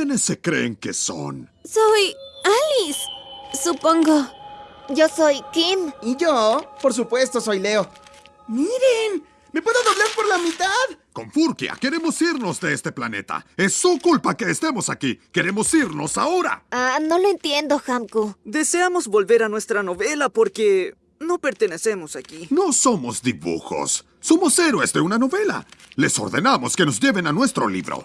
¿Quiénes se creen que son? Soy Alice, supongo. Yo soy Kim. Y yo, por supuesto, soy Leo. ¡Miren! ¡Me puedo doblar por la mitad! Con Furkia, queremos irnos de este planeta. Es su culpa que estemos aquí. Queremos irnos ahora. Ah, no lo entiendo, Hamku. Deseamos volver a nuestra novela porque no pertenecemos aquí. No somos dibujos. Somos héroes de una novela. Les ordenamos que nos lleven a nuestro libro.